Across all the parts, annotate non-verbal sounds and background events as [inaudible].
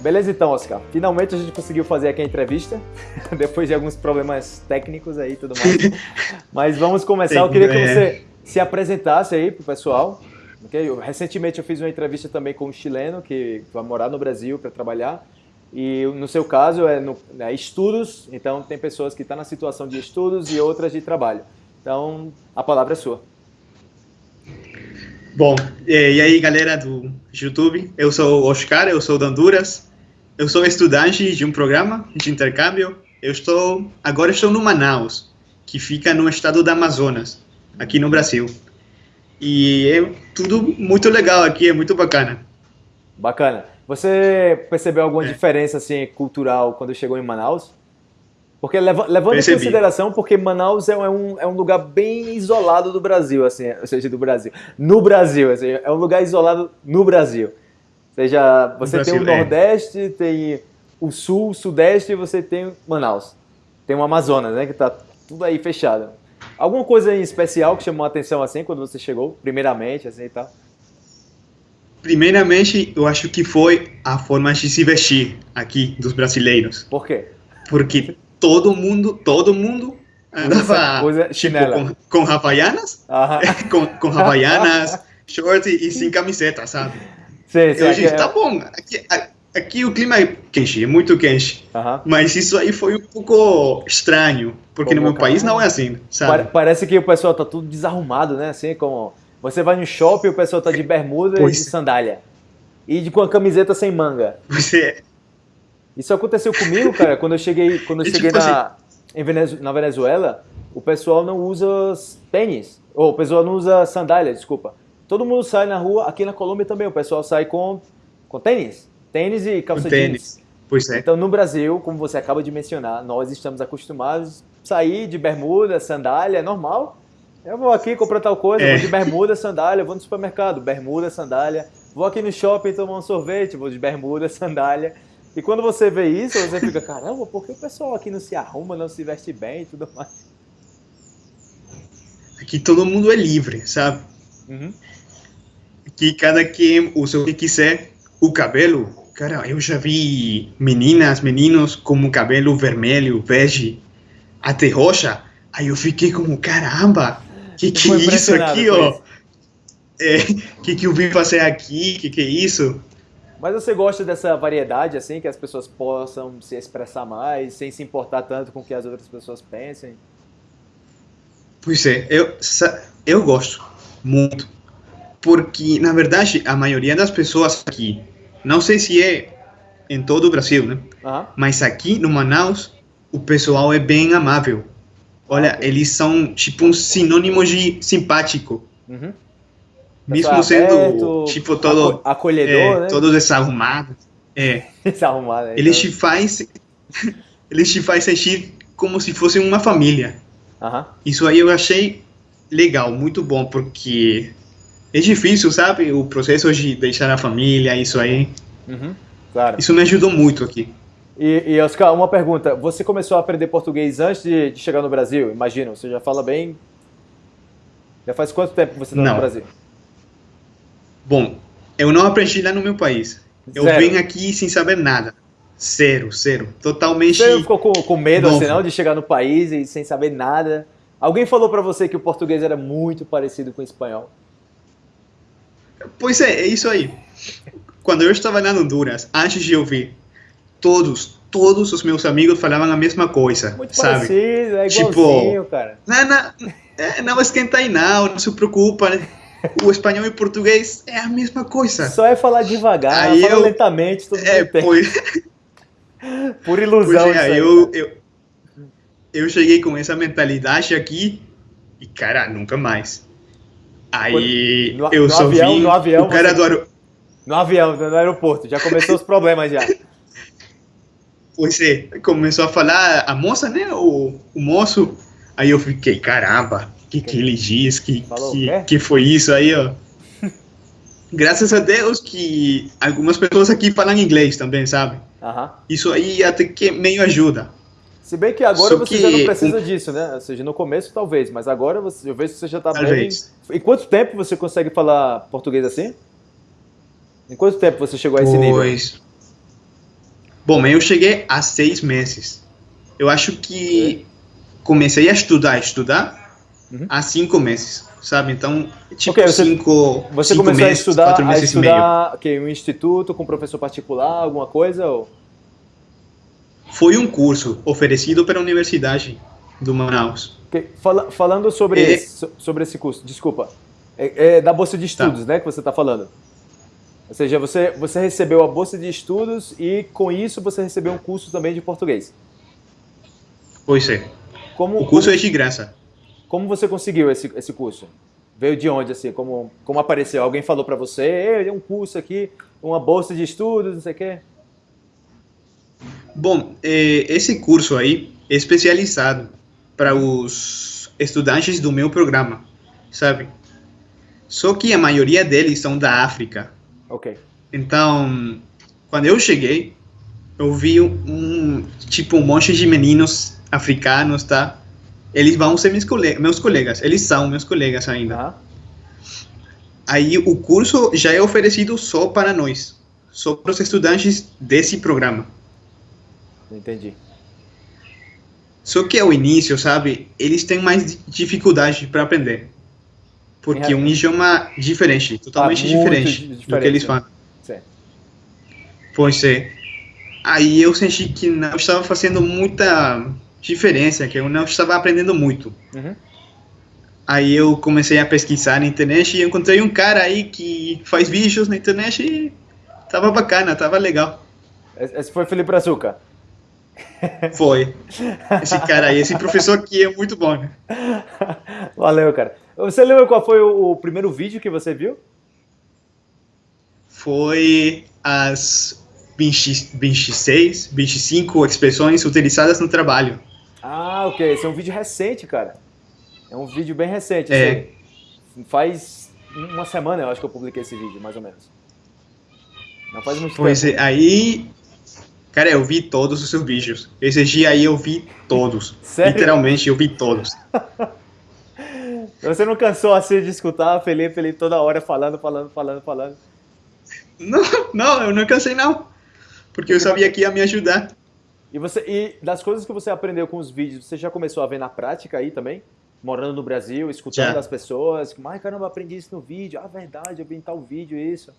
Beleza então, Oscar. Finalmente a gente conseguiu fazer aqui a entrevista, [laughs] depois de alguns problemas técnicos aí e tudo mais. [laughs] Mas vamos começar. Eu queria que é. você se apresentasse aí pro pessoal. Okay? Eu, recentemente eu fiz uma entrevista também com um chileno que vai morar no Brasil para trabalhar. E no seu caso é, no, é estudos, então tem pessoas que estão tá na situação de estudos e outras de trabalho. Então a palavra é sua. Bom, e aí galera do YouTube, eu sou o Oscar, eu sou da Honduras, eu sou estudante de um programa de intercâmbio. Eu estou agora estou no Manaus, que fica no estado do Amazonas, aqui no Brasil. E é tudo muito legal aqui, é muito bacana. Bacana. Você percebeu alguma é. diferença assim cultural quando chegou em Manaus? Porque levando Percebi. em consideração, porque Manaus é um, é um lugar bem isolado do Brasil, assim, ou seja, do Brasil. No Brasil, assim, é um lugar isolado no Brasil seja, você tem o é. Nordeste, tem o Sul, o Sudeste e você tem Manaus. Tem o Amazonas, né? Que tá tudo aí fechado. Alguma coisa em especial que chamou a atenção assim quando você chegou, primeiramente, assim e tal? Primeiramente, eu acho que foi a forma de se vestir aqui dos brasileiros. Por quê? Porque todo mundo, todo mundo andava usa, tipo, com, com havaianas, [laughs] com, com havaianas, [laughs] short e sem camiseta, sabe? Eu disse, é... tá bom, aqui, aqui, o clima é quente, é muito quente. Mas isso aí foi um pouco estranho, porque como, no meu cara? país não é assim, sabe? Parece que o pessoal tá tudo desarrumado, né? Assim, como você vai no shopping, o pessoal tá de bermuda pois. e de sandália. E de, com a camiseta sem manga. Você... Isso aconteceu comigo, cara, quando eu cheguei, quando eu cheguei tipo na, assim... Venezuela, na Venezuela, o pessoal não usa tênis. Ou o pessoal não usa sandália, desculpa. Todo mundo sai na rua, aqui na Colômbia também, o pessoal sai com, com tênis. Tênis e calça tênis. jeans. Pois é. Então, no Brasil, como você acaba de mencionar, nós estamos acostumados a sair de bermuda, sandália, é normal. Eu vou aqui comprar tal coisa, é. vou de bermuda, sandália, vou no supermercado, bermuda, sandália. Vou aqui no shopping tomar um sorvete, vou de bermuda, [laughs] sandália. E quando você vê isso, você fica, caramba, por que o pessoal aqui não se arruma, não se veste bem e tudo mais? Aqui todo mundo é livre, sabe? Uhum que cada quem usa o que quiser. O cabelo, cara, eu já vi meninas, meninos com cabelo vermelho, bege, até roxa. Aí eu fiquei como, caramba, que que é isso aqui, ó? É, [laughs] que que eu vim fazer aqui? Que que é isso? Mas você gosta dessa variedade, assim, que as pessoas possam se expressar mais, sem se importar tanto com o que as outras pessoas pensem? Pois é, eu, eu gosto muito porque, na verdade, a maioria das pessoas aqui, não sei se é em todo o Brasil, né? Uhum. Mas aqui no Manaus, o pessoal é bem amável. Olha, okay. eles são tipo um sinônimo de simpático. Uhum. Mesmo sendo, aberto, tipo, todo... Acolhedor, é, né? Todos desarrumados. É. [laughs] Desarrumado, Eles então. te faz... [laughs] eles te faz sentir como se fossem uma família. Uhum. Isso aí eu achei legal, muito bom, porque é difícil, sabe? O processo de deixar a família, isso aí. Uhum, claro. Isso me ajudou muito aqui. E, e, Oscar, uma pergunta. Você começou a aprender português antes de, de chegar no Brasil? Imagina, você já fala bem. Já faz quanto tempo que você está no Brasil? Bom, eu não aprendi lá no meu país. Eu zero. vim aqui sem saber nada. Zero, zero. Totalmente. Você ficou com, com medo assim, não, de chegar no país e sem saber nada? Alguém falou para você que o português era muito parecido com o espanhol? Pois é, é isso aí. Quando eu estava lá no Honduras, antes de ouvir, todos, todos os meus amigos falavam a mesma coisa, Muito sabe? Parecido, é tipo, cara. Não, não, é, não esquenta aí não, não se preocupa, né? O espanhol e o português é a mesma coisa. Só é falar devagar, aí fala eu, lentamente, tudo é, pois, [laughs] Por ilusão pois é, aí, eu, eu, eu cheguei com essa mentalidade aqui e, cara, nunca mais. Aí no, eu no só avião, vi no avião, o cara você... do aeroporto. No avião, no aeroporto, já começou os problemas já. Pois é, começou a falar a moça, né, o, o moço, aí eu fiquei, caramba, que que ele diz, que, que, que foi isso aí, ó. [laughs] Graças a Deus que algumas pessoas aqui falam inglês também, sabe? Uh -huh. Isso aí até que meio ajuda. Se bem que agora Só você que... já não precisa disso, né? Ou seja, no começo talvez, mas agora você, eu vejo que você já está bem. Em quanto tempo você consegue falar português assim? Em quanto tempo você chegou a esse pois... nível? Bom, eu cheguei há seis meses. Eu acho que comecei a estudar, estudar uhum. há cinco meses, sabe? Então, tipo okay, você, cinco Você cinco começou meses, a estudar, quatro meses a estudar okay, um instituto com professor particular, alguma coisa? Ou? Foi um curso oferecido pela Universidade do Manaus. Okay. Fala, falando sobre, é, esse, sobre esse curso, desculpa, é, é da Bolsa de Estudos, tá. né, que você está falando? Ou seja, você, você recebeu a bolsa de estudos e com isso você recebeu um curso também de português. Pois é. Como, o curso como, é de graça. Como você conseguiu esse, esse curso? Veio de onde, assim? Como, como apareceu? Alguém falou para você, um curso aqui, uma bolsa de estudos, não sei o quê? Bom, é, esse curso aí é especializado para os estudantes do meu programa, sabe? Só que a maioria deles são da África. Ok. Então, quando eu cheguei, eu vi um, tipo um monte de meninos africanos, tá? Eles vão ser meus, colegas, meus colegas, eles são meus colegas ainda. Aí o curso já é oferecido só para nós, só para os estudantes desse programa. Entendi. Só que ao início, sabe, eles têm mais dificuldade para aprender. Porque é um idioma diferente, totalmente ah, diferente, diferente, do que eles falam. Sim. Pois é. Aí eu senti que não estava fazendo muita diferença, que eu não estava aprendendo muito. Uhum. Aí eu comecei a pesquisar na internet e encontrei um cara aí que faz vídeos na internet e tava bacana, tava legal. Esse foi Felipe Açúcar? Foi. Esse cara aí, esse professor aqui é muito bom. Né? Valeu, cara. Você lembra qual foi o, o primeiro vídeo que você viu? Foi as 20, 26, 25 expressões utilizadas no trabalho. Ah, ok. Esse é um vídeo recente, cara. É um vídeo bem recente. É. Assim. Faz uma semana eu acho que eu publiquei esse vídeo, mais ou menos. Não faz muito pois tempo. É, aí Cara, eu vi todos os seus vídeos. Esse dia aí eu vi todos. Sério? Literalmente, eu vi todos. [laughs] Você não cansou assim de escutar Felipe, Felipe toda hora falando, falando, falando, falando? Não, não, eu não cansei não. Porque eu sabia que ia me ajudar. E, você, e das coisas que você aprendeu com os vídeos, você já começou a ver na prática aí também? Morando no Brasil, escutando já. as pessoas. Ai, caramba, aprendi isso no vídeo. Ah, verdade, eu vi em tal vídeo isso.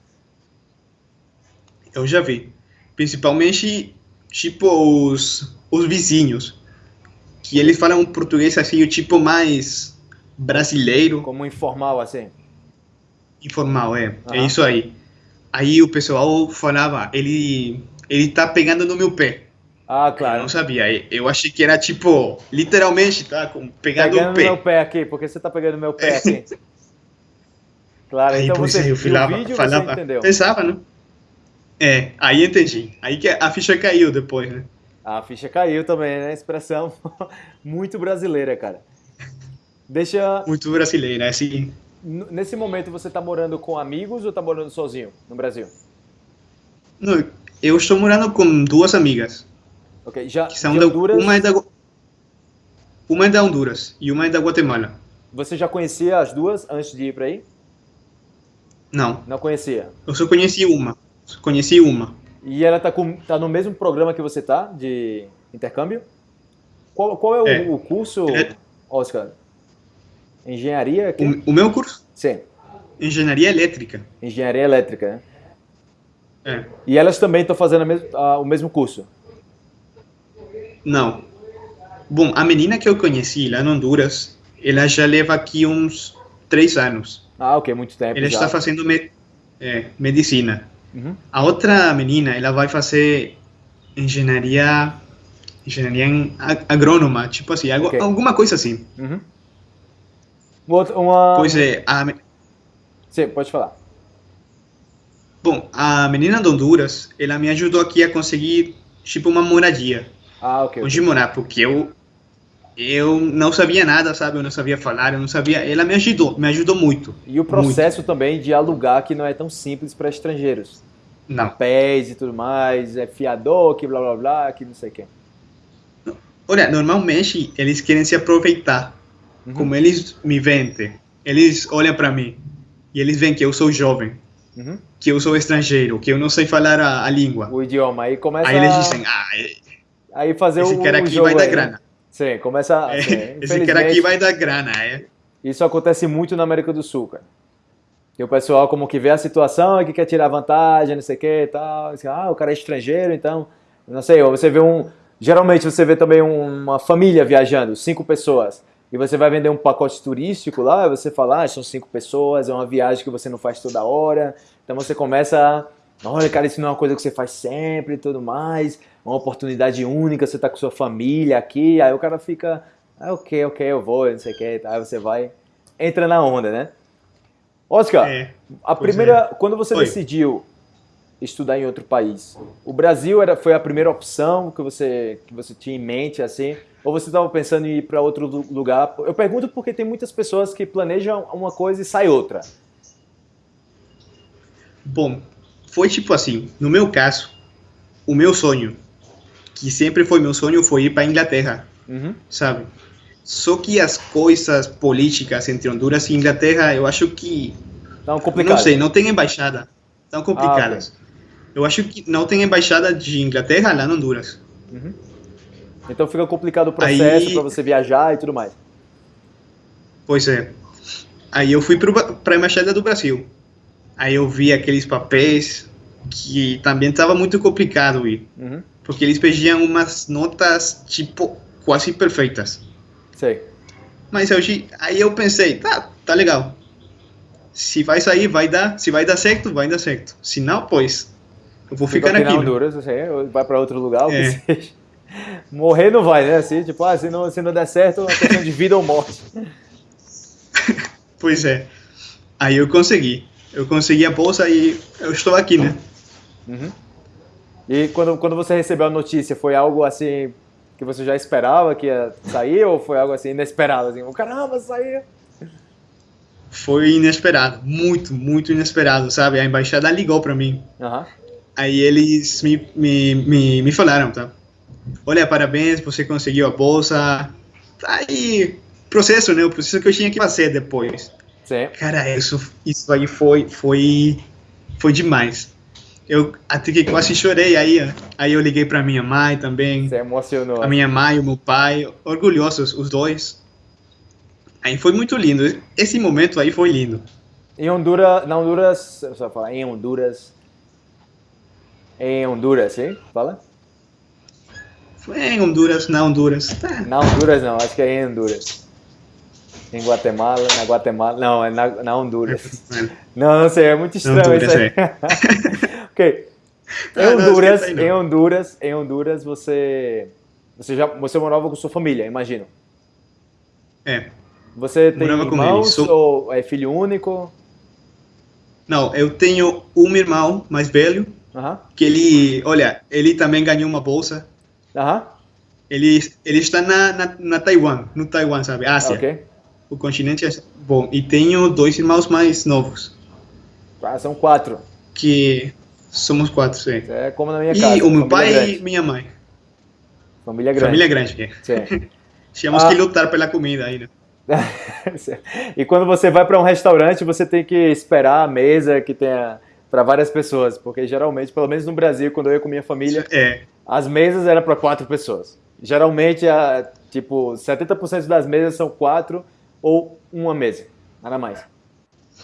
Eu já vi principalmente tipo os, os vizinhos, que eles falam um português assim, o tipo mais brasileiro. Como informal, assim? Informal, é. Uhum. É isso aí. Aí o pessoal falava, ele, ele tá pegando no meu pé. Ah, claro. Eu não sabia. Eu achei que era tipo, literalmente, tá? Com, pegando, pegando o pé. meu pé aqui, porque você tá pegando meu pé aqui. [laughs] claro, aí, então você viu o vídeo falava, você entendeu. Pensava, né? É, aí entendi. Aí que a ficha caiu depois, né? A ficha caiu também, né? Expressão [laughs] muito brasileira, cara. Deixa. Muito brasileira, é assim. Nesse momento você tá morando com amigos ou tá morando sozinho no Brasil? Não, eu estou morando com duas amigas. Ok, já. Que são da, Honduras... uma, é da, uma é da Honduras e uma é da Guatemala. Você já conhecia as duas antes de ir para aí? Não. Não conhecia? Eu só conheci uma. Conheci uma. E ela tá, com, tá no mesmo programa que você tá, de intercâmbio? Qual, qual é, é. O, o, curso, é. Oscar? Engenharia? O, o, meu curso? Sim. Engenharia elétrica. Engenharia elétrica, né? É. E elas também estão fazendo mesmo, o mesmo curso? Não. Bom, a menina que eu conheci lá no Honduras, ela já leva aqui uns três anos. Ah, ok, muito tempo. Ela já. está fazendo me, é, medicina. Uhum. A outra menina, ela vai fazer engenharia, engenharia agrônoma, tipo assim, okay. alguma coisa assim. Uhum. Uma... Pois é, a... Sim, pode falar. Bom, a menina de Honduras, ela me ajudou aqui a conseguir, tipo, uma moradia. Ah, ok. Onde okay. morar, porque eu eu não sabia nada, sabe? Eu não sabia falar, eu não sabia. Ela me ajudou, me ajudou muito. E o processo muito. também de alugar que não é tão simples para estrangeiros. Não. Pés e tudo mais, é fiador, que blá blá blá, que não sei o quê. Olha, normalmente eles querem se aproveitar. Uhum. Como eles me vendem, eles olham para mim e eles veem que eu sou jovem. uhum. que eu sou estrangeiro, que eu não sei falar a, a, língua. O idioma. Aí começa Aí eles dizem, ah, aí fazer esse o, cara aqui vai dar aí, grana. Né? Sim, começa. É, sim, esse cara aqui vai dar grana, é. Isso acontece muito na América do Sul, cara. E o pessoal como que vê a situação e que quer tirar vantagem, não sei o que e tal. Ah, o cara é estrangeiro, então. Não sei, você vê um. Geralmente você vê também uma família viajando, cinco pessoas. E você vai vender um pacote turístico lá, e você fala, ah, são cinco pessoas, é uma viagem que você não faz toda hora. Então você começa a. Olha, cara, isso não é uma coisa que você faz sempre e tudo mais. Uma oportunidade única, você tá com sua família aqui. Aí o cara fica, ah, ok, ok, eu vou, não sei o que. Aí você vai, entra na onda, né? Oscar, é, a primeira, é. quando você Oi. decidiu estudar em outro país, o Brasil era, foi a primeira opção que você, que você tinha em mente, assim? Ou você estava pensando em ir para outro lugar? Eu pergunto porque tem muitas pessoas que planejam uma coisa e sai outra. Bom, foi tipo assim, no meu caso, o meu sonho, que sempre foi meu sonho, foi ir para Inglaterra, uhum. sabe? Só que as coisas políticas entre Honduras e Inglaterra, eu acho que. Tão complicadas. Não sei, não tem embaixada. Tão complicadas. Ah, okay. Eu acho que não tem embaixada de Inglaterra lá em Honduras. Uhum. Então fica complicado o processo para você viajar e tudo mais. Pois é. Aí eu fui para a embaixada do Brasil. Aí eu vi aqueles papéis que também estava muito complicado ir. Uhum. Porque eles pediam umas notas, tipo, quase perfeitas. Sei. Mas eu, aí eu pensei, tá, tá legal. Se vai sair, vai dar. Se vai dar certo, vai dar certo. Se não, pois, eu vou ficar aqui. Honduras, assim, vai para outro lugar, é. [laughs] Morrer não vai, né? Assim, tipo, ah, se não, se não der certo, é questão de vida ou morte. [laughs] pois é. Aí eu consegui. Eu consegui a bolsa e eu estou aqui, né? Uhum. E quando, quando você recebeu a notícia, foi algo assim que você já esperava que ia sair ou foi algo assim inesperado? Assim, caramba, saiu! Foi inesperado, muito, muito inesperado, sabe? A embaixada ligou para mim. Uhum. Aí eles me, me, me, me falaram, tá? Olha, parabéns, você conseguiu a bolsa. Aí, processo, né? O processo que eu tinha que fazer depois. Sim. Cara, isso, isso aí foi, foi, foi demais eu até que quase chorei aí. Aí eu liguei para minha mãe também. Você emocionou. A minha mãe e o meu pai, orgulhosos os dois. Aí foi muito lindo. Esse momento aí foi lindo. Em Honduras, na Honduras, só falar em Honduras. Em Honduras, sim? Fala. Foi em Honduras, na Honduras. Tá. Na Honduras não, acho que é em Honduras. Em Guatemala, na Guatemala, não, é na, na Honduras. não, não sei, é muito estranho Honduras, isso aí. É. [laughs] ok. Em ah, Honduras, não, em Honduras, em Honduras você você já você morava com sua família, imagino. É. Você tem Morava irmãos Sou... ou é filho único? Não, eu tenho um irmão mais velho, uh -huh. que ele, olha, ele também ganhou uma bolsa. Aham. Uh -huh. Ele, ele está na, na, na, Taiwan, no Taiwan, sabe? Ásia. Ok. O continente é bom. E tenho dois irmãos mais novos. Ah, são quatro. Que Somos quatro, sim. É como na minha casa. E o meu pai grande. e minha mãe. Família grande. Família grande. Sim. [laughs] Tínhamos ah. que lutar pela comida ainda. [laughs] e quando você vai para um restaurante, você tem que esperar a mesa que tenha para várias pessoas, porque geralmente, pelo menos no Brasil, quando eu ia com minha família, é. as mesas eram para quatro pessoas. Geralmente, a, tipo, 70% das mesas são quatro ou uma mesa, nada mais.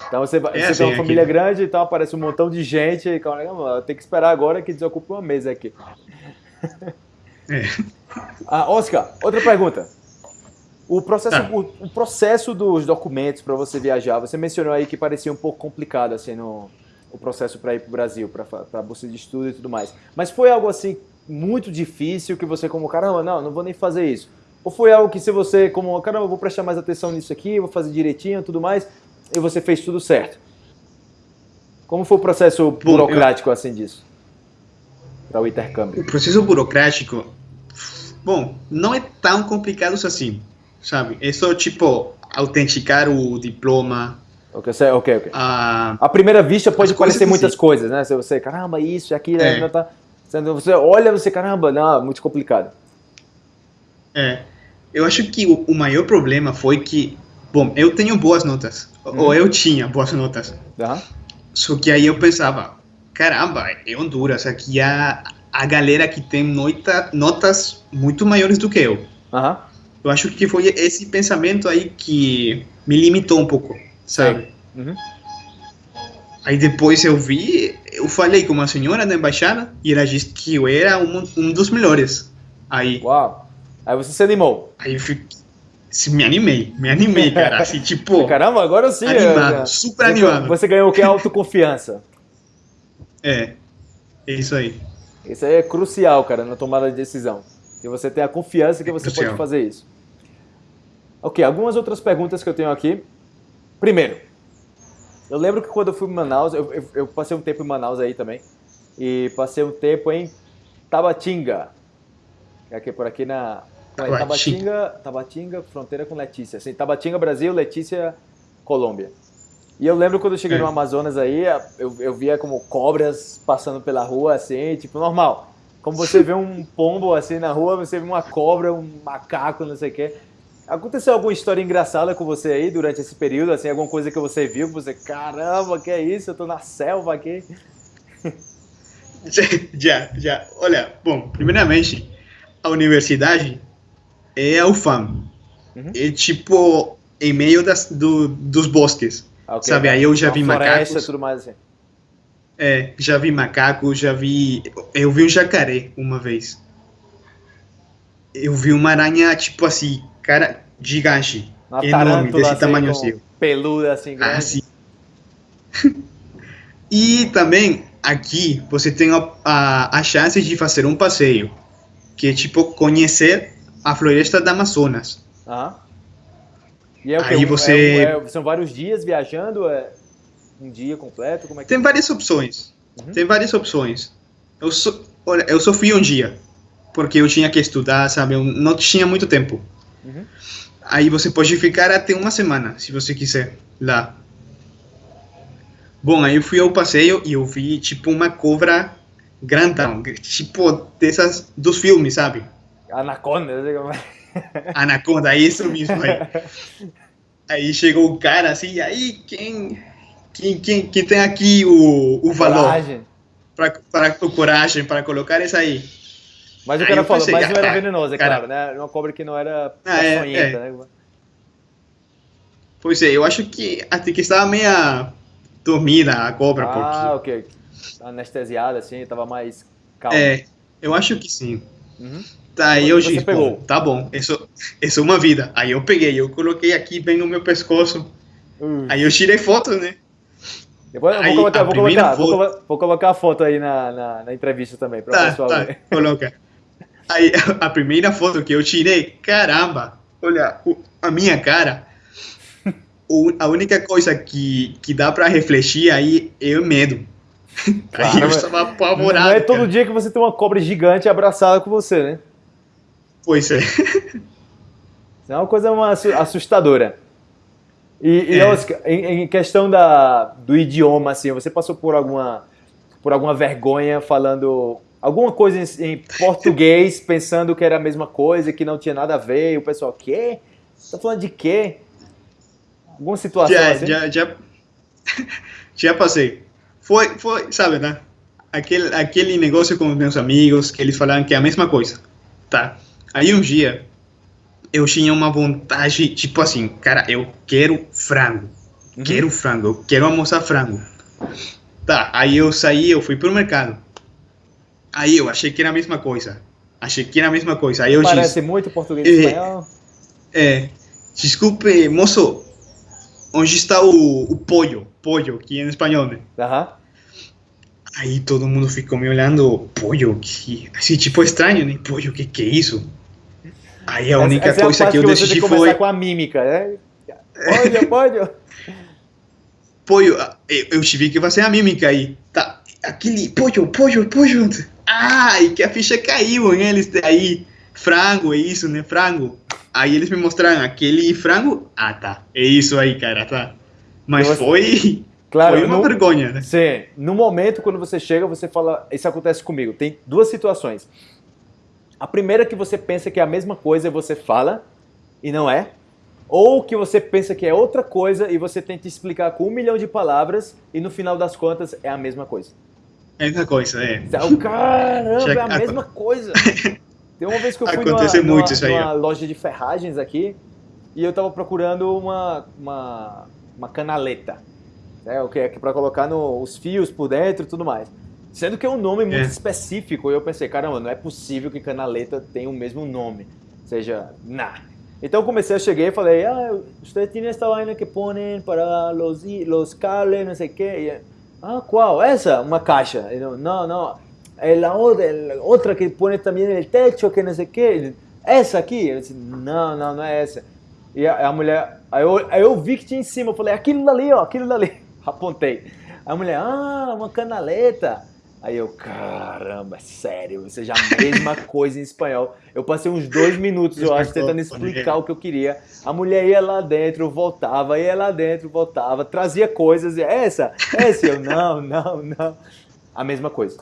Então você, é você assim, tem uma família aqui. grande e então tal, aparece um montão de gente e calma, tem que esperar agora que desocupe uma mesa aqui. É. Ah, Oscar, outra pergunta. O processo, ah. o, o, processo dos documentos para você viajar, você mencionou aí que parecia um pouco complicado assim no o processo para ir para o Brasil, para bolsa de estudo e tudo mais. Mas foi algo assim muito difícil que você como caramba, não, não vou nem fazer isso. Ou foi algo que se você como caramba, vou prestar mais atenção nisso aqui, vou fazer direitinho, tudo mais, e você fez tudo certo. Como foi o processo burocrático assim disso? Para o intercâmbio? O processo burocrático, bom, não é tão complicado assim, sabe? É só tipo autenticar o diploma. Ok, ok, ok. A, a primeira vista pode parecer muitas assim. coisas, né? Se você, caramba, isso, aquilo, é. não tá. Você olha, você, caramba, não, muito complicado. É. Eu acho que o, o maior problema foi que, bom, eu tenho boas notas, Uhum. Ou eu tinha boas notas. Uhum. Só que aí eu pensava, caramba, é Honduras, aqui a, a galera que tem nota, notas muito maiores do que eu. Uhum. Eu acho que foi esse pensamento aí que me limitou um pouco, sabe? Uhum. Aí depois eu vi, eu falei com uma senhora da embaixada e ela disse que eu era um, um dos melhores. Aí. Uau! Aí você se animou. Aí eu fiquei, me animei, me animei, cara. Assim, [laughs] tipo. Caramba, agora sim. Animado, é, super você, animado. Você ganhou o que? Autoconfiança. é, é isso aí. Isso aí é crucial, cara, na tomada de decisão. E você tem a confiança que você pode fazer isso. Ok, algumas outras perguntas que eu tenho aqui. Primeiro, eu lembro que quando eu fui em Manaus, eu, eu, eu passei um tempo em Manaus aí também, e passei um tempo em Tabatinga, que é aqui por aqui na Tabatinga, Tabatinga, fronteira com Letícia. Assim, Tabatinga, Brasil, Letícia, Colômbia. E eu lembro quando eu cheguei é. no Amazonas aí, eu, eu via como cobras passando pela rua, assim, tipo, normal. Como você vê um pombo assim na rua, você vê uma cobra, um macaco, não sei o quê. Aconteceu alguma história engraçada com você aí durante esse período? Assim, alguma coisa que você viu, que você, caramba, que é isso? Eu tô na selva aqui. [laughs] Já, já. Olha, bom, primeiramente, a universidade é a UFAM. Uhum. É tipo em meio das, do, dos bosques. Ah, okay, sabe? Aí eu já vi floresta, macacos. tudo mais assim. É, já vi macaco, já vi. Eu vi um jacaré uma vez. Eu vi uma aranha, tipo assim, cara, gigante. Uma enorme, desse assim, tamanho assim. Peluda assim, grande. Assim. [laughs] e também aqui você tem a, a, a chance de fazer um passeio, que é tipo conhecer a floresta da Amazonas. Aham. E é o Aí você... É, é, são vários dias viajando? É um dia completo? Como é que Tem várias opções. Uhum. Tem várias opções. Eu, so, olha, eu só fui um dia, porque eu tinha que estudar, sabe? Eu não tinha muito tempo. Uhum. Aí você pode ficar até uma semana, se você quiser, lá. Bom, aí eu fui ao passeio e eu vi, tipo, uma cobra grandão, tipo, dessas, dos filmes, sabe? Anaconda, eu sei é. [laughs] Anaconda, isso mesmo aí. Aí chegou o cara assim, aí quem, quem, quem, quem tem aqui o, o valor? Coragem. Para, para, o coragem para colocar isso aí. Mas o cara falou, pensei, mas não era venenoso, é cara, claro, né? Uma cobra que não era ah, é, é. né? Pois é, eu acho que até que estava meio dormida a cobra. Ah, porque... ok. Anestesiada, assim, estava mais calma. É, eu acho que sim. Uhum. Tá, aí eu disse, pegou. tá bom, isso, isso é uma vida. Aí eu peguei, eu coloquei aqui bem no meu pescoço. Uhum. Aí eu tirei foto, né? Depois eu vou, colocar, vou, colocar, foto... vou, colocar a foto aí na, na, na entrevista também, para o tá, pessoal tá, ver. Coloca. Aí, [laughs] a primeira foto que eu tirei, caramba, olha, a minha cara, a única coisa que, que dá para refletir aí é o medo. Claro, [laughs] aí eu estava apavorado. Não é todo cara. dia que você tem uma cobra gigante abraçada com você, né? Pois é. Isso é uma coisa assustadora. E, e é. Oscar, em, em, questão da, do idioma, assim, você passou por alguma, por alguma vergonha falando alguma coisa em, em português, [laughs] pensando que era a mesma coisa, que não tinha nada a ver, e o pessoal, quê? Tá falando de quê? Alguma situação já, assim? Já, já, [laughs] já passei. Foi, foi, sabe, né? Aquele, aquele negócio com meus amigos, que eles falaram que é a mesma coisa, tá? Aí um dia, eu tinha uma vontade, tipo assim, cara, eu quero frango. Uhum. Quero frango, eu quero almoçar frango. Tá, aí eu saí, eu fui pro mercado. Aí eu achei que era a mesma coisa. Achei que era a mesma coisa. Aí eu Parece disse, muito português e espanhol. É, desculpe, moço, onde está o, o pollo? Pollo, que em espanhol, né? Aham. Aí todo mundo ficou me olhando, pollo, que... Assim, tipo estranho, né? Pollo, que que é isso? Aí a única essa, essa coisa é a que eu que decidi foi. com a mímica, né? Pode, pode. Pollo, eu, eu tive que fazer a mímica aí. Tá, aquele pollo, pollo, pollo. Ai, que a ficha caiu em eles aí. Frango, é isso, né? Frango. Aí eles me mostraram aquele frango. Ah, tá. É isso aí, cara, tá. Mas você... foi. Claro, foi uma no... vergonha, né? Sim. No momento, quando você chega, você fala. Isso acontece comigo. Tem duas situações. A primeira que você pensa que é a mesma coisa, você fala e não é. ou que você pensa que é outra coisa e você tenta explicar com um milhão de palavras e no final das contas é a mesma coisa. É a mesma coisa, é. Então, caramba, é a mesma coisa. Tem uma vez que eu fui numa, numa, numa loja de ferragens aqui e eu tava procurando uma, uma, uma canaleta, né, o que é para colocar no, os fios por dentro e tudo mais. Sendo que é um nome muito é. específico, e eu pensei, caramba, não é possível que canaleta tenha o mesmo nome. Ou seja, nah. Então eu comecei, eu cheguei e falei, ah, você tem esta vaina que ponem para los, los cables, não sei o quê. ah, qual? Essa? Uma caixa. Eu, não, não. É a outra, outra que põe também no techo, que não sei o quê. Essa aqui? Eu disse, não, não, não é essa. E a, a mulher, aí eu, aí eu vi que tinha em cima, eu falei, aquilo dali, ó, aquilo dali. [laughs] Apontei. A mulher, ah, uma canaleta. Aí eu, caramba, sério, ou seja, a mesma [laughs] coisa em espanhol. Eu passei uns dois minutos, eu acho, tentando explicar o que eu queria. A mulher ia lá dentro, voltava, ia lá dentro, voltava, trazia coisas, essa, essa, eu, não, não, não. A mesma coisa.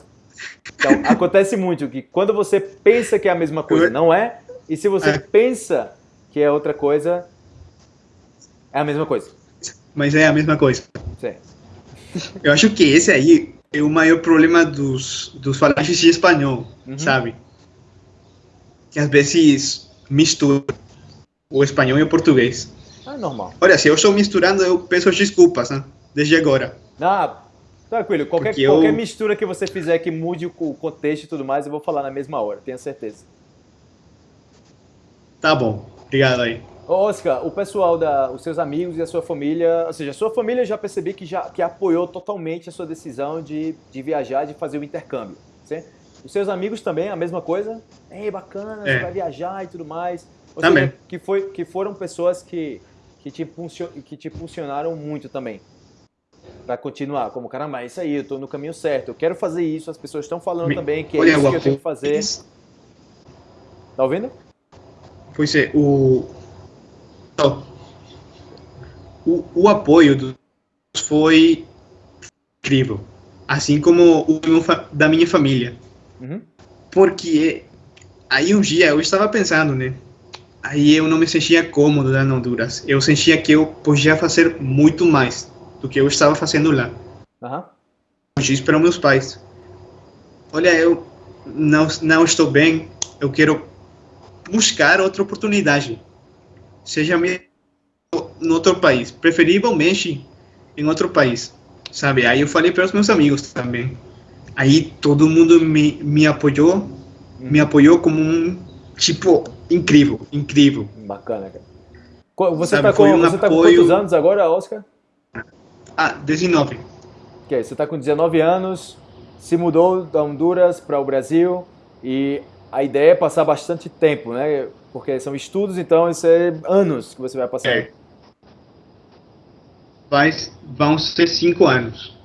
Então, acontece muito que quando você pensa que é a mesma coisa, não é, e se você é. pensa que é outra coisa, é a mesma coisa. Mas é a mesma coisa. Sim. Eu acho que esse aí é o maior problema dos, dos falantes de espanhol, uhum. sabe? Que às vezes mistura o espanhol e o português. Ah, normal. Olha, se eu estou misturando, eu peço desculpas, né? Desde agora. Ah, tranquilo. Qualquer, qualquer mistura que você fizer que mude o contexto e tudo mais, eu vou falar na mesma hora, tenha certeza. Tá bom. Obrigado aí. Oscar, o pessoal, da, os seus amigos e a sua família, ou seja, a sua família já percebi que já que apoiou totalmente a sua decisão de, de viajar, de fazer o intercâmbio. Certo? Os seus amigos também, a mesma coisa? Ei, bacana, é. você vai viajar e tudo mais. Ou também. Seja, que, foi, que foram pessoas que, que, te, que te funcionaram muito também. Para continuar, como, caramba, é isso aí, eu tô no caminho certo, eu quero fazer isso, as pessoas estão falando Me... também que é Olha, isso que eu tenho que fazer. Tá ouvindo? Pois é, o, o, o apoio dos foi incrível, assim como o da minha família. Uhum. Porque aí um dia eu estava pensando, né? Aí eu não me sentia cômodo lá na Honduras. Eu sentia que eu podia fazer muito mais do que eu estava fazendo lá. Uhum. Eu disse para meus pais: Olha, eu não, não estou bem, eu quero buscar outra oportunidade. Seja mesmo em outro país, preferivelmente em outro país, sabe? Aí eu falei para os meus amigos também. Aí todo mundo me, me apoiou, me apoiou como um tipo incrível, incrível. Bacana, cara. Você está com, um você tá com quantos anos agora, Oscar? Ah, 19. Ok, você está com 19 anos, se mudou da Honduras para o Brasil e a ideia é passar bastante tempo, né? Porque são estudos, então isso é anos que você vai passar. É. Vai, vão ser cinco anos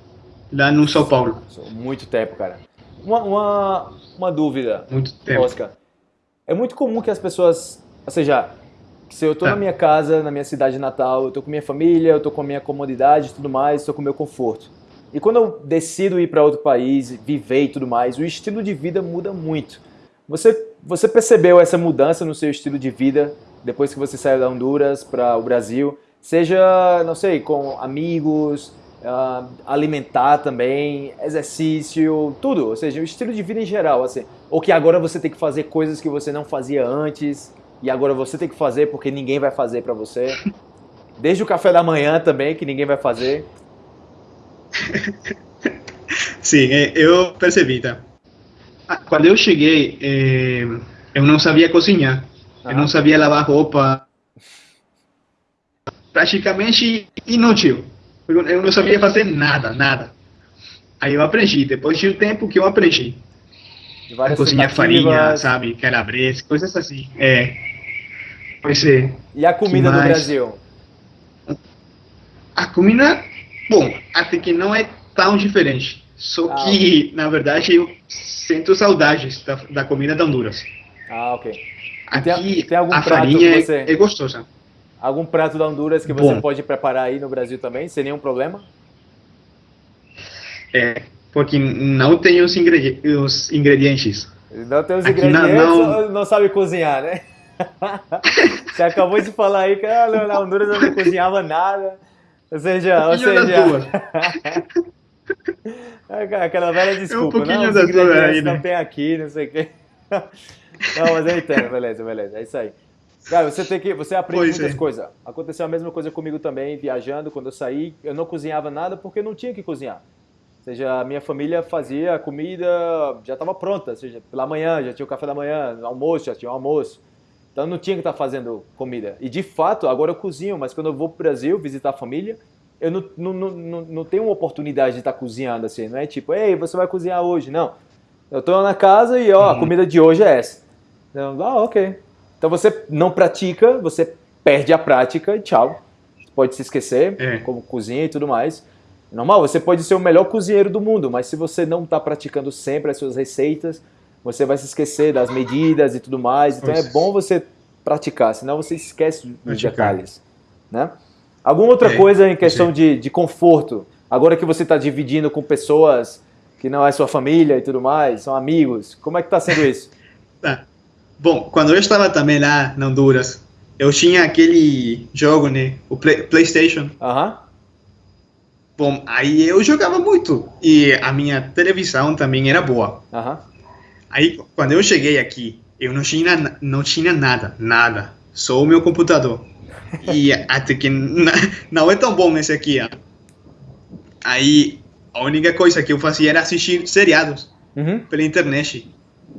lá no São Paulo. Muito tempo, cara. Uma, uma, uma dúvida, muito tempo. Oscar. É muito comum que as pessoas, ou seja, se eu estou tá. na minha casa, na minha cidade natal, eu estou com minha família, eu estou com a minha comodidade e tudo mais, estou com o meu conforto. E quando eu decido ir para outro país, viver e tudo mais, o estilo de vida muda muito. Você, você percebeu essa mudança no seu estilo de vida depois que você saiu da Honduras para o Brasil? Seja, não sei, com amigos, uh, alimentar também, exercício, tudo. Ou seja, o estilo de vida em geral, assim. Ou que agora você tem que fazer coisas que você não fazia antes e agora você tem que fazer porque ninguém vai fazer para você. [laughs] Desde o café da manhã também, que ninguém vai fazer. [laughs] Sim, é, eu percebi, tá? Ah, quando eu cheguei, eh, eu não sabia cozinhar, eu não sabia lavar roupa, praticamente inútil. Eu não sabia fazer nada, nada. Aí eu aprendi, depois de um tempo que eu aprendi. Cozinhar farinha, sabe, calabresa, coisas assim. É. Pois é. E a comida do Brasil? A comida, bom, até que não é tão diferente. Só ah, que, na verdade, eu sinto saudades da, da comida da Honduras. Ah, ok. Aqui, tem, tem algum a farinha é, você, é, gostosa. Algum prato da Honduras que você Bom. pode preparar aí no Brasil também, sem nenhum problema? É, porque não tem os, ingredi os ingredientes. Não tem os Aqui ingredientes, não, não... não sabe cozinhar, né? [laughs] Você acabou de falar aí que ah, na Honduras eu não cozinhava nada. Ou seja, ou seja... [laughs] Aquela velha desculpa, é um não, os ingredientes não tem aqui, não sei o quê. [laughs] Não, mas eu entendo, beleza, beleza, é isso aí. Cara, você tem que, você aprende pois muitas é. coisas. Aconteceu a mesma coisa comigo também, viajando, quando eu saí, eu não cozinhava nada porque não tinha que cozinhar. Ou seja, a minha família fazia a comida, já estava pronta, ou seja, pela manhã, já tinha o café da manhã, almoço, já tinha o almoço. Então não tinha que estar tá fazendo comida. E de fato, agora eu cozinho, mas quando eu vou para o Brasil visitar a família, eu não, não, não, não tenho uma oportunidade de estar tá cozinhando assim. Não é tipo, ei, você vai cozinhar hoje. Não. Eu estou na casa e ó, a uhum. comida de hoje é essa. Então, ah, ok. Então você não pratica, você perde a prática e tchau. Você pode se esquecer, é. como cozinha e tudo mais. Normal, você pode ser o melhor cozinheiro do mundo, mas se você não está praticando sempre as suas receitas, você vai se esquecer das medidas e tudo mais. Então é bom você praticar, senão você esquece dos praticar. detalhes. Né? Alguma outra é, coisa em questão de, de conforto? Agora que você está dividindo com pessoas que não é sua família e tudo mais, são amigos, como é que está sendo isso? Tá. [laughs] Bom, quando eu estava também lá na Honduras, eu tinha aquele jogo, né? O Play, PlayStation. Aham. Uh -huh. Bom, aí eu jogava muito. E a minha televisão também era boa. Aham. Uh -huh. Aí, quando eu cheguei aqui, eu não tinha, não tinha nada, nada. Só o meu computador. E até que não é tão bom esse aqui, ó. Aí, a única coisa que eu fazia era assistir seriados uhum. pela internet.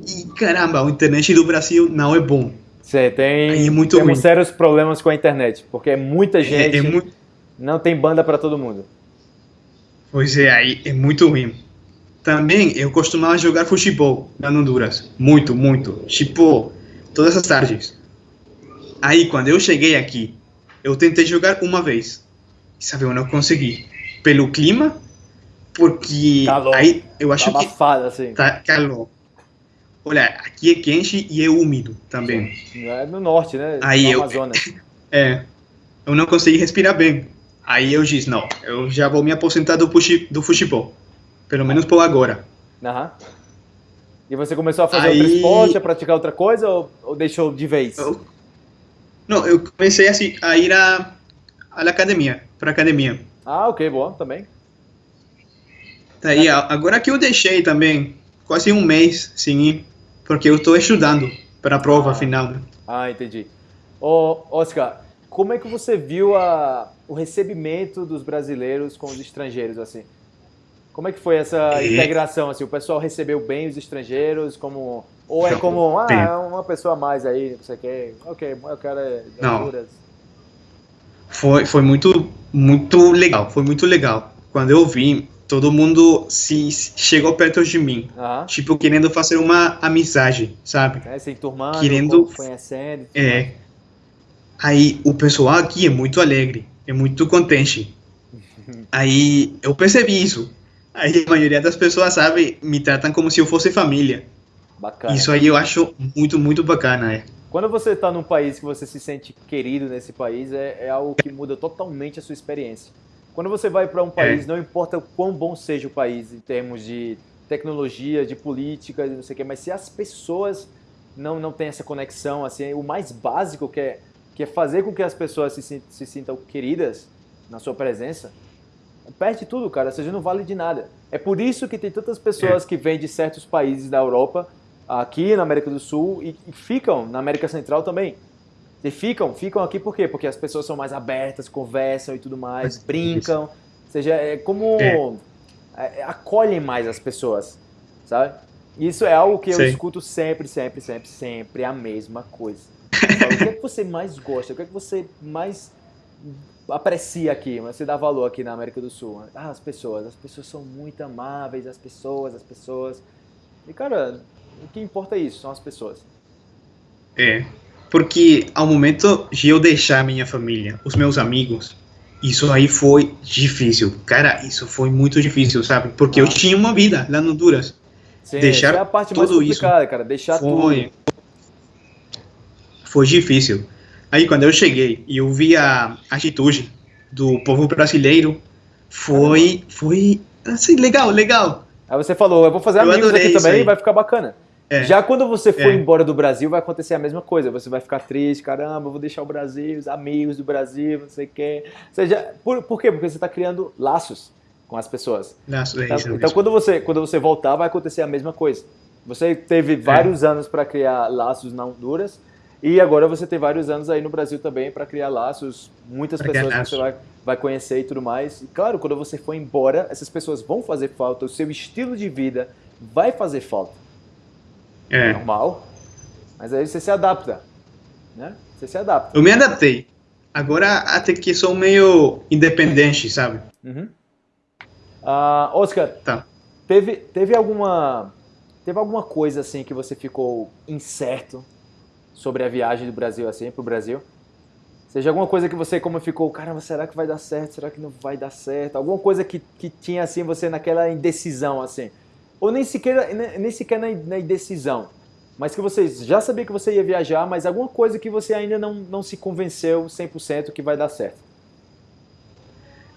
E caramba, a internet do Brasil não é bom. Você tem, é muito temos ruim. sérios problemas com a internet, porque é muita gente, é, é muito... não tem banda para todo mundo. Pois é, aí é muito ruim. Também eu costumava jogar futebol na Honduras, muito, muito, tipo todas as tardes. Aí quando eu cheguei aqui, eu tentei jogar uma vez, sabe, eu não consegui, pelo clima, porque calor. aí eu acho tá abafado, que assim. tá calor. Olha, aqui é quente e é úmido também. É no norte, né? Aí no eu, Amazonas. [laughs] É, eu não consegui respirar bem. Aí eu disse, não, eu já vou me aposentar do, puxi, do futebol. Pelo menos por agora. Aham. E você começou a fazer Aí... outro esporte, a praticar outra coisa ou, ou deixou de vez? Eu... Não, eu comecei a, a ir à academia, para academia. Ah, ok, bom, também. Aí, agora que eu deixei também, quase um mês sem ir, porque eu estou estudando para a prova ah. final. Ah, entendi. Ô, Oscar, como é que você viu a, o recebimento dos brasileiros com os estrangeiros, assim? Como é que foi essa e... integração, assim? O pessoal recebeu bem os estrangeiros, como... Ou é como, ah, é uma pessoa a mais aí, você quer... Ok, eu quero é Não. Foi, foi muito, muito legal, foi muito legal. Quando eu vi todo mundo se chegou perto de mim, uhum. tipo querendo fazer uma amizade, sabe? É, se enturmando, querendo conhecendo. É. Aí o pessoal aqui é muito alegre, é muito contente. [laughs] Aí eu percebi isso. Aí a maioria das pessoas, sabe, me tratam como se eu fosse família. Bacana. Isso aí eu acho muito, muito bacana, é. Quando você está num país que você se sente querido nesse país, é, é algo que muda totalmente a sua experiência. Quando você vai para um é. país, é. não importa o quão bom seja o país em termos de tecnologia, de política, não sei o quê, mas se as pessoas não, não têm essa conexão, assim, o mais básico que é, que é fazer com que as pessoas se, se sintam queridas na sua presença, perde tudo, cara, ou seja, não vale de nada. É por isso que tem tantas pessoas é. que vêm de certos países da Europa, aqui na América do Sul, e, e ficam na América Central também. E ficam, ficam aqui por quê? Porque as pessoas são mais abertas, conversam e tudo mais, brincam. Ou seja, é como é. É, acolhem mais as pessoas, sabe? Isso é algo que eu Sim. escuto sempre, sempre, sempre, sempre a mesma coisa. Falo, o que é que você mais gosta? O que é que você mais aprecia aqui, você dá valor aqui na América do Sul? Ah, as pessoas, as pessoas são muito amáveis, as pessoas, as pessoas. E cara, o que importa é isso, são as pessoas. É, porque ao momento de eu deixar minha família, os meus amigos, isso aí foi difícil. Cara, isso foi muito difícil, sabe? Porque ah. eu tinha uma vida lá no Honduras. Sim, deixar é a parte mais complicada, isso cara. Deixar foi, tudo. Foi difícil. Aí quando eu cheguei e eu vi a atitude do povo brasileiro, foi, foi assim, legal, legal. Aí você falou, eu vou fazer eu amigos aqui também e vai ficar bacana. É. Já quando você for é. embora do Brasil, vai acontecer a mesma coisa. Você vai ficar triste, caramba, vou deixar o Brasil, os amigos do Brasil, não sei. Ou seja, por, por quê? Porque você está criando laços com as pessoas. Laços, é então, isso, então quando, você, quando você voltar, vai acontecer a mesma coisa. Você teve vários é. anos para criar laços na Honduras e agora você tem vários anos aí no Brasil também para criar laços, muitas pra pessoas que você vai, vai conhecer e tudo mais. E claro, quando você for embora, essas pessoas vão fazer falta, o seu estilo de vida vai fazer falta. É. Normal. Mas aí você se adapta. Né? Você se adapta. Eu me adaptei. Agora até que sou meio independente, sabe? Uhum. Uh, Oscar, tá. teve, teve alguma teve alguma coisa assim que você ficou incerto sobre a viagem do Brasil assim para o Brasil? Seja alguma coisa que você como ficou, caramba, será que vai dar certo? Será que não vai dar certo? Alguma coisa que, que tinha assim você naquela indecisão assim? Ou nem sequer nem sequer na, na indecisão, mas que você já sabia que você ia viajar, mas alguma coisa que você ainda não, não se convenceu 100% que vai dar certo?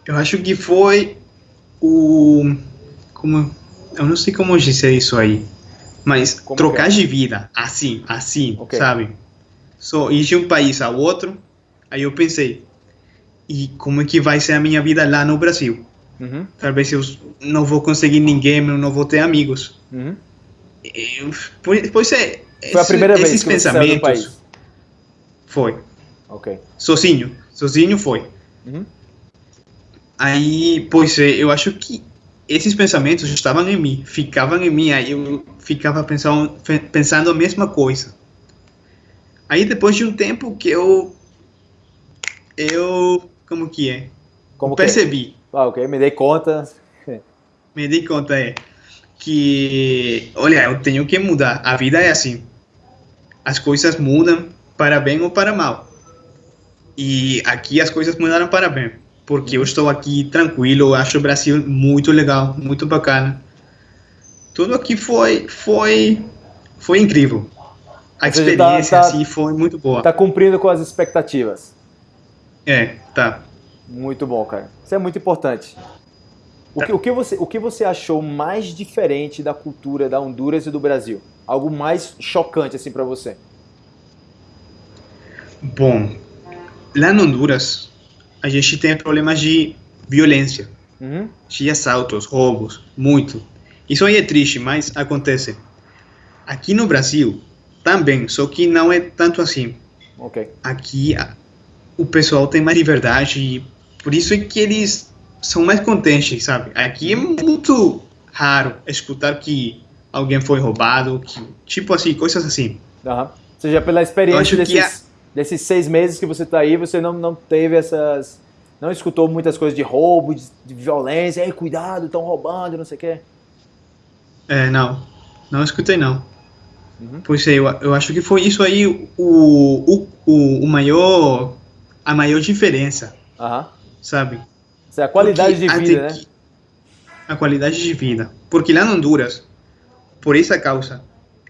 Eu acho que foi o como eu não sei como dizer isso aí, mas como trocar é? de vida assim, assim, okay. sabe? Só ir de um país ao outro. Aí eu pensei, e como é que vai ser a minha vida lá no Brasil? Uhum. Talvez eu não vou conseguir ninguém, não vou ter amigos. Uhum. Eu, pois é, foi a primeira vez que pensamentos, você saiu do país. Foi. Ok. Sozinho, sozinho foi. Uhum. Aí, pois é, eu acho que esses pensamentos estavam em mim, ficavam em mim, aí eu ficava pensando, pensando a mesma coisa. Aí depois de um tempo que eu eu como que é? Como percebi. Ah, ok, me dei conta. me dei conta é que olha, eu tenho que mudar. A vida é assim. As coisas mudam para bem ou para mal. E aqui as coisas mudaram para bem porque eu estou aqui tranquilo, eu acho o Brasil muito legal, muito bacana. Tudo aqui foi foi foi incrível. A experiência tá, tá, assim foi muito boa. Tá cumprindo com as expectativas. É, tá. Muito bom, cara. Isso é muito importante. O, que, o, que você, o que você achou mais diferente da cultura da Honduras e do Brasil? Algo mais chocante assim para você? Bom, lá no Honduras a gente tem problemas de violência, uhum. de assaltos, roubos, muito. Isso aí é triste, mas acontece. Aqui no Brasil também, só que não é tanto assim. Okay. Aqui o pessoal tem mais liberdade por isso é que eles são mais contentes, sabe? Aqui é muito raro escutar que alguém foi roubado, que, tipo assim, coisas assim. Uhum. Ou seja, pela experiência desses, desses seis meses que você está aí, você não, não teve essas. Não escutou muitas coisas de roubo, de, de violência, Ei, cuidado, estão roubando, não sei o quê. É, não. Não escutei, não. Uhum. Pois é, eu, eu acho que foi isso aí o, o, o, o maior. A maior diferença. Uhum. Sabe? Isso é a qualidade Porque de vida, né? A qualidade de vida. Porque lá no Honduras, por essa causa,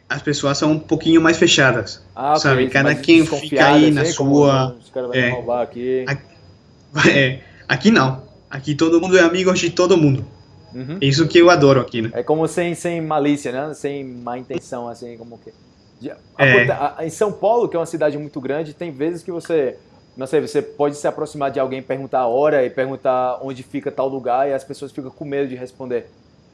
as pessoas são um pouquinho mais fechadas. Ah, sabe? Okay, Cada quem fica aí na sua. Os caras vão é, aqui. [laughs] É, aqui não. Aqui todo mundo é amigo de todo mundo. Uhum. Isso que eu adoro aqui, né? É como sem, sem malícia, né? Sem má intenção, assim, como que... É. Em São Paulo, que é uma cidade muito grande, tem vezes que você, não sei, você pode se aproximar de alguém, perguntar a hora e perguntar onde fica tal lugar e as pessoas ficam com medo de responder.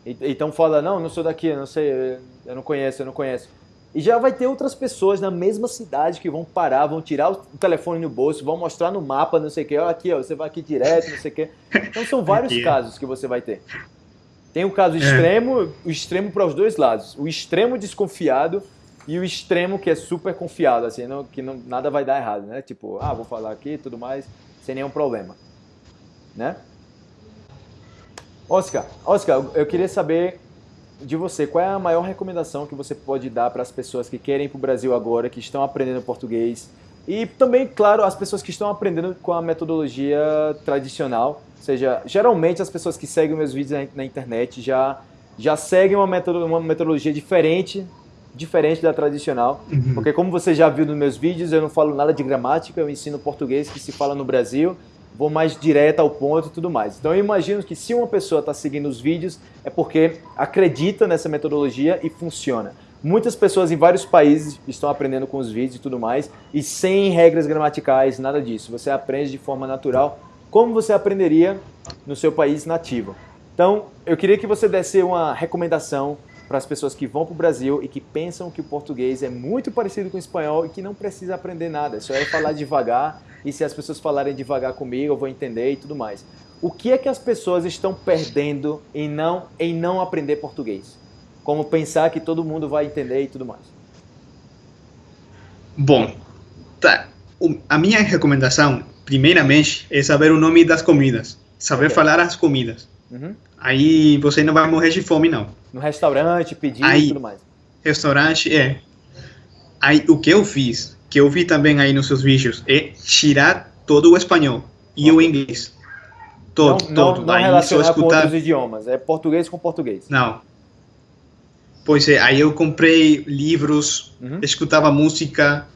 Então fala, não, não sou daqui, não sei, eu não conheço, eu não conheço. E já vai ter outras pessoas na mesma cidade que vão parar, vão tirar o telefone no bolso, vão mostrar no mapa, não sei o que, olha aqui, ó, você vai aqui direto, não sei o que. Então são vários casos que você vai ter. Tem o caso é. extremo, o extremo para os dois lados. O extremo desconfiado e o extremo que é super confiado, assim, não, que não, nada vai dar errado, né? Tipo, ah, vou falar aqui tudo mais, sem nenhum problema. Né? Oscar, Oscar, eu queria saber de você, qual é a maior recomendação que você pode dar para as pessoas que querem ir para o Brasil agora, que estão aprendendo português? E também, claro, as pessoas que estão aprendendo com a metodologia tradicional. Ou seja, geralmente as pessoas que seguem meus vídeos na, internet já, já seguem uma metodologia diferente diferente da tradicional, uhum. porque como você já viu nos meus vídeos, eu não falo nada de gramática, eu ensino português que se fala no Brasil vou mais direto ao ponto e tudo mais. Então eu imagino que se uma pessoa está seguindo os vídeos é porque acredita nessa metodologia e funciona. Muitas pessoas em vários países estão aprendendo com os vídeos e tudo mais, e sem regras gramaticais, nada disso. Você aprende de forma natural, como você aprenderia no seu país nativo. Então, eu queria que você desse uma recomendação para as pessoas que vão para o Brasil e que pensam que o português é muito parecido com o espanhol e que não precisa aprender nada, só é falar devagar e se as pessoas falarem devagar comigo eu vou entender e tudo mais. O que é que as pessoas estão perdendo em não, em não aprender português? Como pensar que todo mundo vai entender e tudo mais? Bom, tá. A minha recomendação, primeiramente, é saber o nome das comidas. Saber okay. falar as comidas. Uhum. Aí você não vai morrer de fome, não. No restaurante, pedir aí, e tudo mais. Restaurante, é. Aí o que eu fiz, que eu vi também aí nos seus vídeos, é tirar todo o espanhol e okay. o inglês. Todo, não, todo. Não, não aí relacionar escutar... com outros idiomas, é português com português. Não. Pois é, aí eu comprei livros, uhum. escutava música.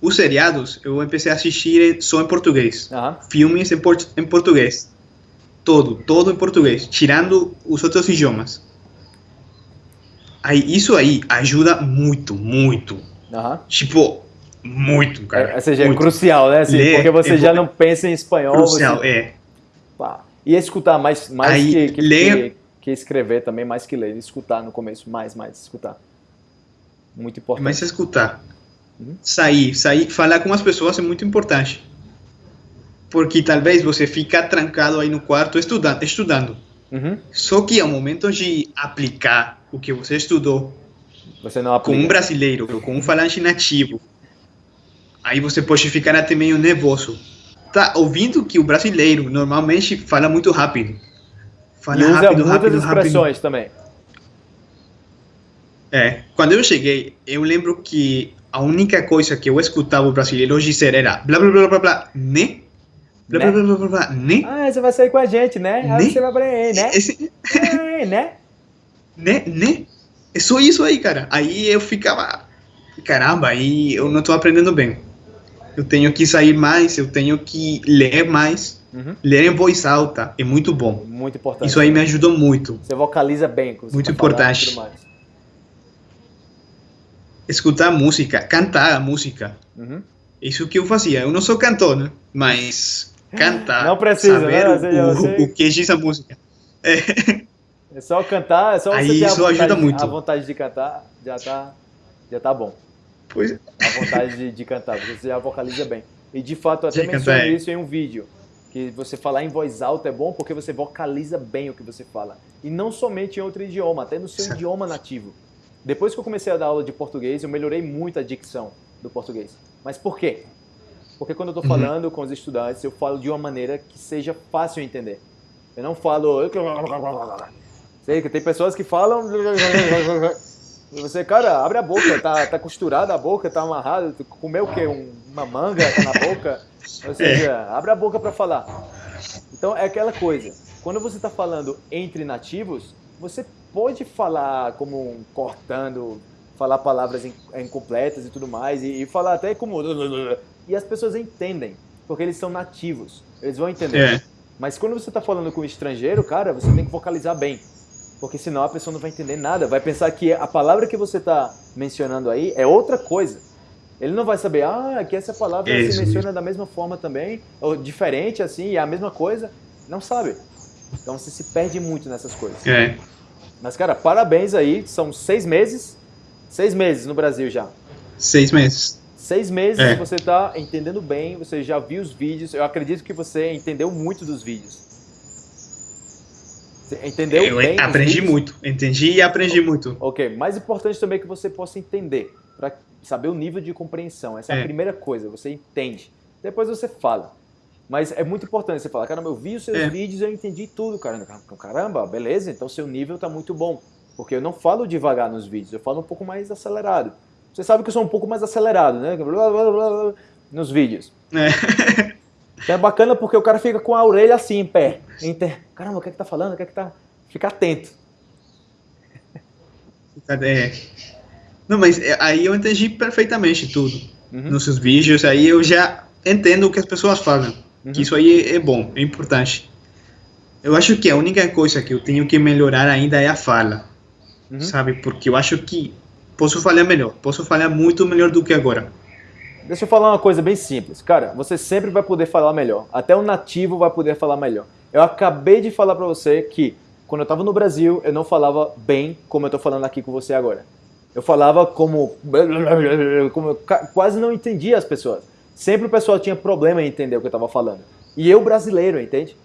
Os seriados eu comecei a assistir só em português. Uhum. Filmes em, port em português. Todo, todo em português, tirando os outros idiomas. Aí, isso aí ajuda muito, muito. Uhum. Tipo, muito, cara. É, ou seja, é muito. é crucial, né? Assim, porque você é já não pensa em espanhol. Crucial, você... é. Pá. E escutar mais, mais aí, que, que, ler... que, que, escrever também, mais que ler. Escutar no começo, mais, mais, escutar. Muito importante. Mas escutar. Uhum. Sair, sair, falar com as pessoas é muito importante. Porque talvez você fica trancado aí no quarto estudando. estudando. Uhum. Só que ao momento de aplicar o que você estudou você com um brasileiro, com um falante nativo, aí você pode ficar até meio nervoso. Tá ouvindo que o brasileiro normalmente fala muito rápido. Fala e usa rápido, muitas rápido, expressões rápido. também. É, quando eu cheguei, eu lembro que a única coisa que eu escutava o brasileiro dizer era blá blá blá blá blá, né? Blá, né? blá, blá, blá, blá, né? Ah, você vai sair com a gente, né? Aí você vai pra aí, né? Esse... É, né? [laughs] né? Né? É só isso aí, cara. Aí eu ficava, caramba, aí eu não tô aprendendo bem. Eu tenho que sair mais, eu tenho que ler mais. Uhum. Ler em voz alta é muito bom. Muito importante. Isso aí me ajudou muito. Você vocaliza bem. Muito tá importante. Escutar música, cantar a música. Uhum. Isso que eu fazia. Eu não sou cantor, né? Mas cantar. Não precisa, saber né? O, o, o, que diz a música. É. é só cantar, é só Aí você isso ter a vontade, ajuda muito. A vontade de cantar já tá, já tá bom. Pois. A vontade de, de cantar, porque você já vocaliza bem. E de fato, eu até é. isso em um vídeo. Que você falar em voz alta é bom porque você vocaliza bem o que você fala. E não somente em outro idioma, até no seu certo. idioma nativo. Depois que eu comecei a dar aula de português, eu melhorei muito a dicção do português. Mas por quê? Porque quando eu estou uhum. falando com os estudantes, eu falo de uma maneira que seja fácil entender. Eu não falo. Sei que tem pessoas que falam. [laughs] Você, cara, abre a boca, tá, tá costurada a boca, tá amarrado, comeu o quê? Um, uma manga tá na boca? Ou seja, é. abre a boca para falar. Então é aquela coisa. Quando você está falando entre nativos, você pode falar como cortando, falar palavras incompletas e tudo mais, e, e falar até como. E as pessoas entendem, porque eles são nativos, eles vão entender. É. Mas quando você está falando com um estrangeiro, cara, você tem que vocalizar bem. Porque senão a pessoa não vai entender nada, vai pensar que a palavra que você está mencionando aí é outra coisa. Ele não vai saber, ah, que essa palavra é se menciona da mesma forma também, ou diferente assim, é a mesma coisa. Não sabe. Então você se perde muito nessas coisas. É. Mas, cara, parabéns aí. São seis meses. Seis meses no Brasil já. Seis meses. Seis meses é. você está entendendo bem, você já viu os vídeos. Eu acredito que você entendeu muito dos vídeos. Você entendeu Eu bem? aprendi muito. Entendi e aprendi muito. Ok. Mais importante também é que você possa entender. Para saber o nível de compreensão. Essa é, é a primeira coisa. Você entende. Depois você fala. Mas é muito importante você falar, caramba, eu vi os seus é. vídeos e eu entendi tudo, cara. Caramba, beleza, então seu nível está muito bom. Porque eu não falo devagar nos vídeos, eu falo um pouco mais acelerado. Você sabe que eu sou um pouco mais acelerado, né? Nos vídeos. É. Então é bacana porque o cara fica com a orelha assim, em pé. Caramba, o que é que tá falando? O que é que tá... Fica atento. É. Não, mas é, aí eu entendi perfeitamente tudo. Uhum. Nos seus vídeos, aí eu já entendo o que as pessoas falam. Uhum. Que isso aí é, é bom, é importante. Eu acho que a única coisa que eu tenho que melhorar ainda é a fala. Uhum. Sabe? Porque eu acho que posso falar melhor, posso falar muito melhor do que agora. Deixa eu falar uma coisa bem simples. Cara, você sempre vai poder falar melhor. Até o nativo vai poder falar melhor. Eu acabei de falar para você que quando eu estava no Brasil, eu não falava bem como eu estou falando aqui com você agora. Eu falava como, [laughs] como eu quase não entendia as pessoas. Sempre o pessoal tinha problema em entender o que eu estava falando. E eu brasileiro, entende?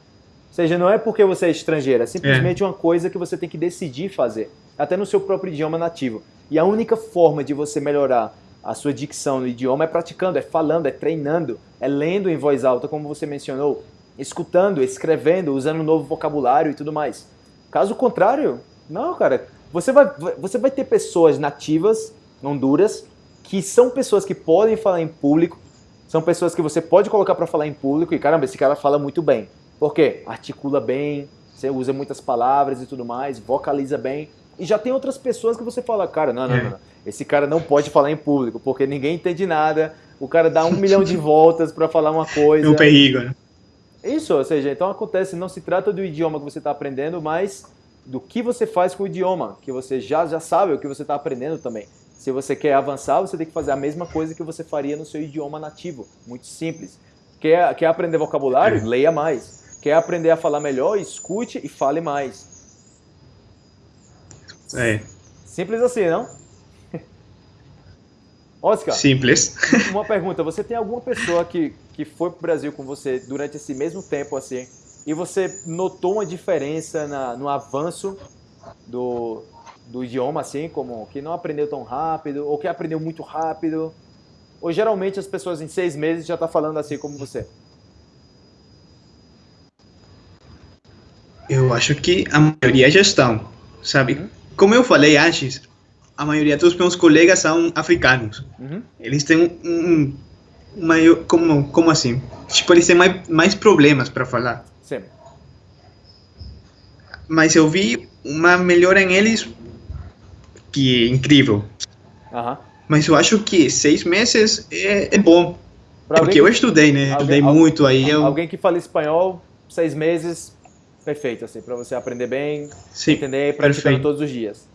Ou seja, não é porque você é estrangeiro, é simplesmente é. uma coisa que você tem que decidir fazer, até no seu próprio idioma nativo. E a única forma de você melhorar a sua dicção no idioma é praticando, é falando, é treinando, é lendo em voz alta, como você mencionou, escutando, escrevendo, usando um novo vocabulário e tudo mais. Caso contrário, não, cara. Você vai, você vai ter pessoas nativas, Honduras, que são pessoas que podem falar em público, são pessoas que você pode colocar para falar em público e caramba, esse cara fala muito bem. Por quê? Articula bem, você usa muitas palavras e tudo mais, vocaliza bem. E já tem outras pessoas que você fala, cara, não, não, não, não. esse cara não pode falar em público, porque ninguém entende nada, o cara dá um milhão de [laughs] voltas para falar uma coisa. É um perigo, né? Isso, ou seja, então acontece, não se trata do idioma que você está aprendendo, mas do que você faz com o idioma, que você já, já sabe o que você está aprendendo também. Se você quer avançar, você tem que fazer a mesma coisa que você faria no seu idioma nativo. Muito simples. Quer, quer aprender vocabulário? É. Leia mais. Quer aprender a falar melhor? Escute e fale mais. É. Simples assim, não? [laughs] Oscar. Simples. uma pergunta: você tem alguma pessoa que, que foi para o Brasil com você durante esse mesmo tempo assim e você notou uma diferença na, no avanço do, do idioma, assim, como que não aprendeu tão rápido ou que aprendeu muito rápido? Ou geralmente as pessoas em seis meses já estão tá falando assim como você? Eu acho que a maioria já estão, sabe? Uhum. Como eu falei antes, a maioria dos meus colegas são africanos. Uhum. Eles têm um, um maior, como, como assim? Tipo, eles têm mais, mais problemas para falar. Sim. Mas eu vi uma melhora em eles que é incrível. Uhum. Mas eu acho que seis meses é, é bom. Pra porque eu estudei, né? Alguém, estudei muito aí. Eu... Alguém que fala espanhol, seis meses, perfeito, assim, para você aprender bem, Sim, entender e praticando todos os dias.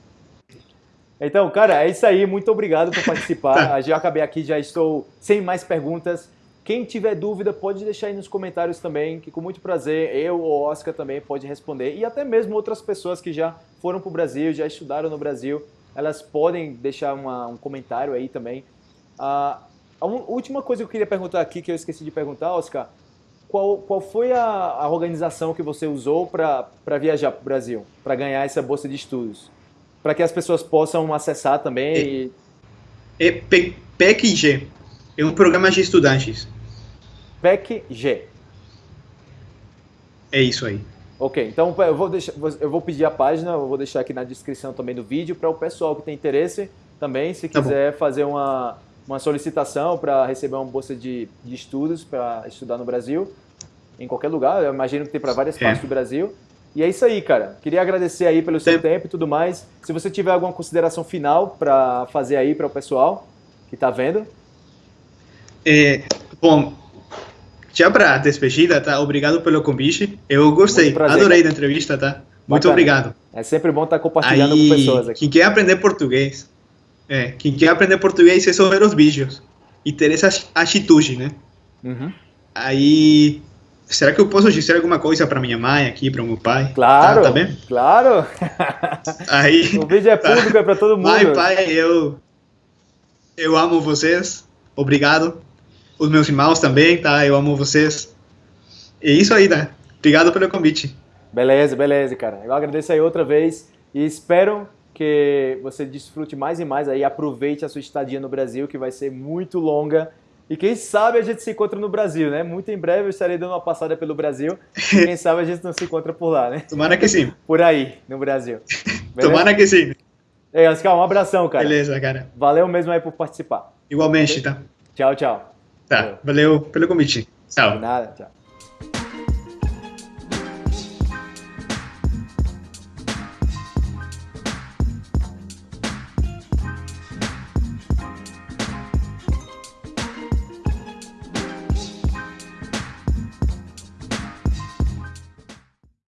Então, cara, é isso aí. Muito obrigado por participar. [laughs] tá. Já acabei aqui, já estou sem mais perguntas. Quem tiver dúvida, pode deixar aí nos comentários também, que com muito prazer eu ou Oscar também pode responder. E até mesmo outras pessoas que já foram para o Brasil, já estudaram no Brasil, elas podem deixar uma, um comentário aí também. Ah, a última coisa que eu queria perguntar aqui, que eu esqueci de perguntar, Oscar, qual, qual foi a, a organização que você usou para viajar para o Brasil, para ganhar essa bolsa de estudos? Para que as pessoas possam acessar também. É, e... é PECG, é um programa de estudantes. PEC-G. É isso aí. Ok, então eu vou, deixar, eu vou pedir a página, eu vou deixar aqui na descrição também do vídeo para o pessoal que tem interesse também, se tá quiser bom. fazer uma, uma solicitação para receber uma bolsa de, de estudos para estudar no Brasil, em qualquer lugar, eu imagino que tem para várias é. partes do Brasil. E é isso aí, cara. Queria agradecer aí pelo seu tempo e tudo mais. Se você tiver alguma consideração final para fazer aí para o pessoal que está vendo. É, bom, já para despedida, tá? Obrigado pelo convite. Eu gostei, adorei da entrevista, tá? Muito Bacana. obrigado. É sempre bom estar compartilhando Aí, com pessoas aqui. Quem quer aprender português, é, quem quer aprender português é ver os vídeos e ter essa atitude, né? Uhum. Aí, será que eu posso dizer alguma coisa para minha mãe aqui, para meu pai? Claro, tá, tá bem? claro. Aí, [laughs] o vídeo é público, tá. é para todo mundo. Mãe, pai, eu, eu amo vocês. Obrigado os meus irmãos também, tá? Eu amo vocês. É isso aí, né? Obrigado pelo convite. Beleza, beleza, cara. Eu agradeço aí outra vez e espero que você desfrute mais e mais aí, aproveite a sua estadia no Brasil, que vai ser muito longa. E quem sabe a gente se encontra no Brasil, né? Muito em breve eu estarei dando uma passada pelo Brasil. quem sabe a gente não se encontra por lá, né? Tomara que sim. Por aí, no Brasil. [laughs] Beleza? Tomara que sim. É, Oscar, um abração, cara. Beleza, cara. Valeu mesmo aí por participar. Igualmente, tá? Tchau, tchau. Tá, valeu pelo convite. Tchau. De nada, tchau.